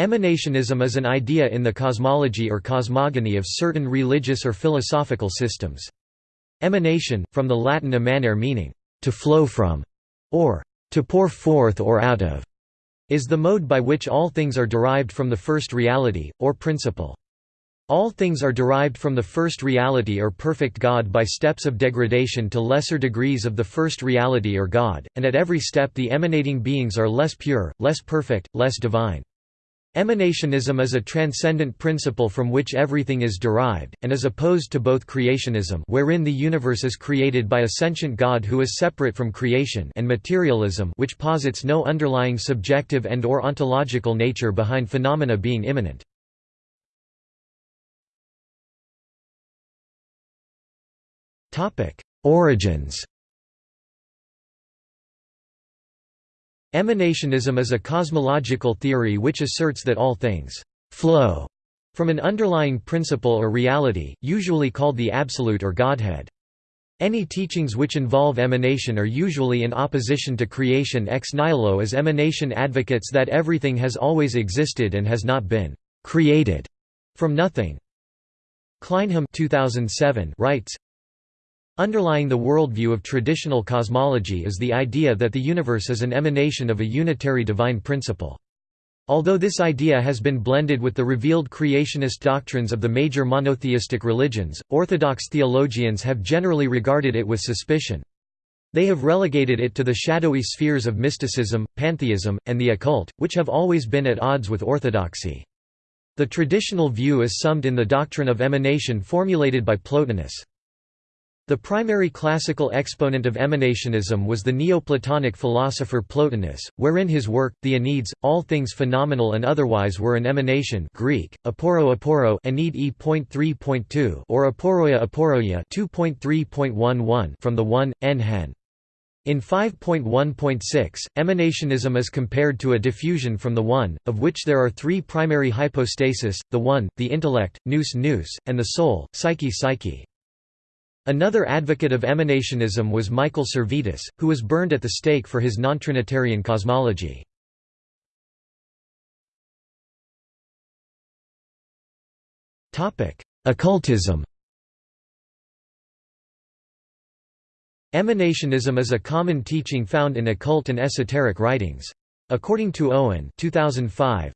Emanationism is an idea in the cosmology or cosmogony of certain religious or philosophical systems. Emanation, from the Latin emanare meaning, to flow from, or to pour forth or out of, is the mode by which all things are derived from the first reality, or principle. All things are derived from the first reality or perfect God by steps of degradation to lesser degrees of the first reality or God, and at every step the emanating beings are less pure, less perfect, less divine. Emanationism is a transcendent principle from which everything is derived, and is opposed to both creationism wherein the universe is created by a sentient God who is separate from creation and materialism which posits no underlying subjective and or ontological nature behind phenomena being immanent. Origins Emanationism is a cosmological theory which asserts that all things «flow» from an underlying principle or reality, usually called the Absolute or Godhead. Any teachings which involve emanation are usually in opposition to creation ex nihilo as emanation advocates that everything has always existed and has not been «created» from nothing. Kleinham 2007 writes, Underlying the worldview of traditional cosmology is the idea that the universe is an emanation of a unitary divine principle. Although this idea has been blended with the revealed creationist doctrines of the major monotheistic religions, Orthodox theologians have generally regarded it with suspicion. They have relegated it to the shadowy spheres of mysticism, pantheism, and the occult, which have always been at odds with orthodoxy. The traditional view is summed in the doctrine of emanation formulated by Plotinus. The primary classical exponent of emanationism was the Neoplatonic philosopher Plotinus, wherein his work, The Enneads, all things phenomenal and otherwise were an emanation Greek, aporo aporo e.3.2 or aporoia aporoia 2.3.11 from the one, en hen. In 5.1.6, emanationism is compared to a diffusion from the One, of which there are three primary hypostasis, the One, the intellect, nous nous, and the soul, psyche psyche. Another advocate of emanationism was Michael Servetus, who was burned at the stake for his non-Trinitarian cosmology. Occultism Emanationism is a common teaching found in occult and esoteric writings. According to Owen 2005,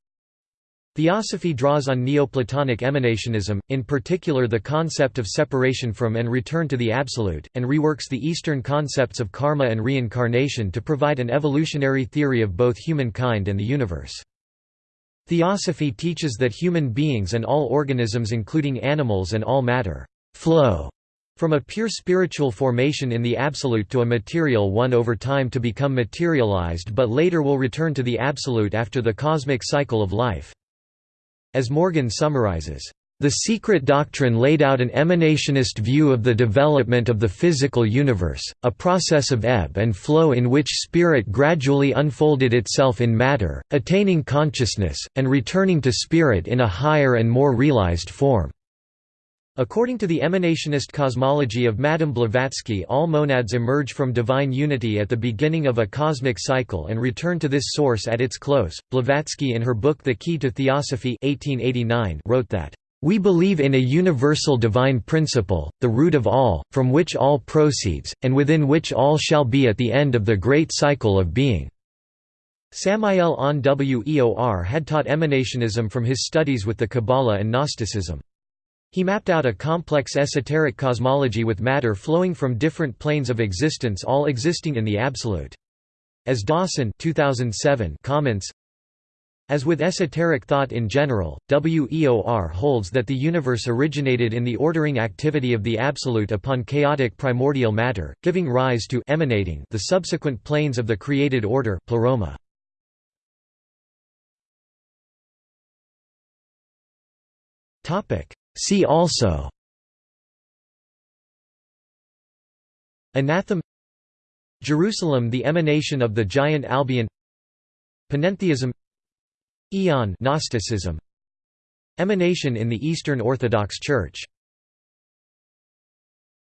Theosophy draws on Neoplatonic emanationism, in particular the concept of separation from and return to the Absolute, and reworks the Eastern concepts of karma and reincarnation to provide an evolutionary theory of both humankind and the universe. Theosophy teaches that human beings and all organisms including animals and all matter flow from a pure spiritual formation in the Absolute to a material one over time to become materialized but later will return to the Absolute after the cosmic cycle of life. As Morgan summarizes, the secret doctrine laid out an emanationist view of the development of the physical universe, a process of ebb and flow in which spirit gradually unfolded itself in matter, attaining consciousness, and returning to spirit in a higher and more realized form. According to the emanationist cosmology of Madame Blavatsky all monads emerge from divine unity at the beginning of a cosmic cycle and return to this source at its close. Blavatsky in her book The Key to Theosophy 1889 wrote that, "...we believe in a universal divine principle, the root of all, from which all proceeds, and within which all shall be at the end of the great cycle of being." Samael Aun Weor had taught emanationism from his studies with the Kabbalah and Gnosticism. He mapped out a complex esoteric cosmology with matter flowing from different planes of existence all existing in the Absolute. As Dawson 2007 comments, as with esoteric thought in general, WEOR holds that the universe originated in the ordering activity of the Absolute upon chaotic primordial matter, giving rise to emanating the subsequent planes of the created order pleroma. See also. Anathem Jerusalem the emanation of the giant Albion. Panentheism. Aeon Gnosticism. Emanation in the Eastern Orthodox Church